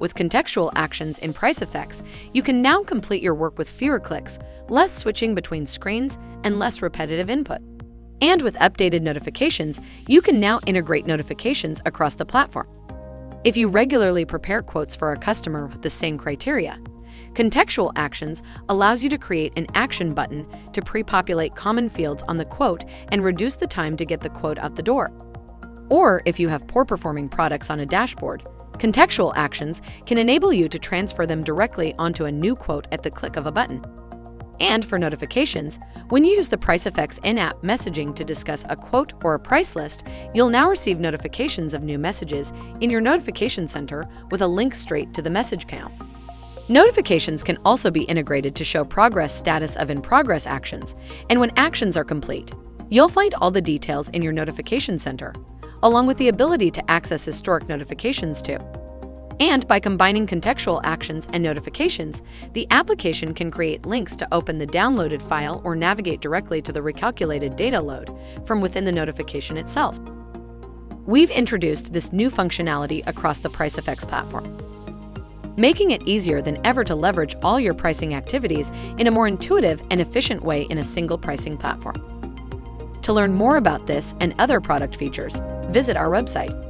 With contextual actions in Pricefx, you can now complete your work with fewer clicks, less switching between screens, and less repetitive input. And with updated notifications, you can now integrate notifications across the platform. If you regularly prepare quotes for a customer with the same criteria, Contextual Actions allows you to create an action button to pre-populate common fields on the quote and reduce the time to get the quote out the door. Or if you have poor performing products on a dashboard, Contextual Actions can enable you to transfer them directly onto a new quote at the click of a button. And for notifications, when you use the Pricefx in-app messaging to discuss a quote or a price list, you'll now receive notifications of new messages in your notification center with a link straight to the message panel. Notifications can also be integrated to show progress status of in-progress actions, and when actions are complete, you'll find all the details in your notification center, along with the ability to access historic notifications too. And by combining contextual actions and notifications, the application can create links to open the downloaded file or navigate directly to the recalculated data load from within the notification itself. We've introduced this new functionality across the Pricefx platform, making it easier than ever to leverage all your pricing activities in a more intuitive and efficient way in a single pricing platform. To learn more about this and other product features, visit our website